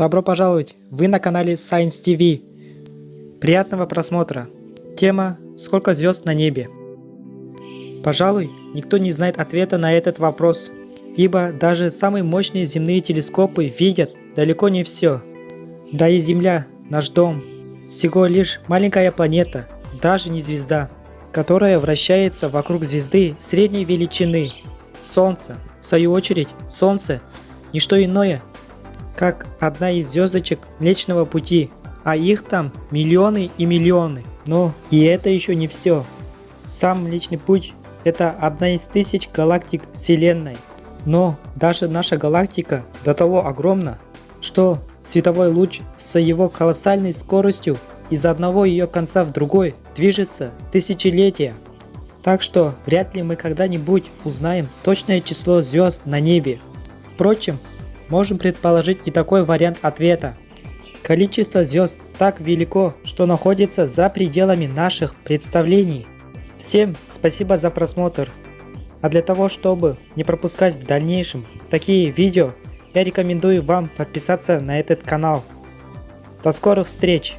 Добро пожаловать! Вы на канале Science TV. Приятного просмотра. Тема «Сколько звезд на небе?». Пожалуй, никто не знает ответа на этот вопрос, ибо даже самые мощные земные телескопы видят далеко не все. Да и Земля, наш дом, всего лишь маленькая планета, даже не звезда, которая вращается вокруг звезды средней величины. Солнце, в свою очередь, Солнце – не что иное, как одна из звездочек Млечного Пути, а их там миллионы и миллионы. Но и это еще не все. Сам Млечный Путь – это одна из тысяч галактик Вселенной. Но даже наша галактика до того огромна, что световой луч с его колоссальной скоростью из одного ее конца в другой движется тысячелетия. Так что вряд ли мы когда-нибудь узнаем точное число звезд на небе. Впрочем, можем предположить и такой вариант ответа. Количество звезд так велико, что находится за пределами наших представлений. Всем спасибо за просмотр. А для того, чтобы не пропускать в дальнейшем такие видео, я рекомендую вам подписаться на этот канал. До скорых встреч!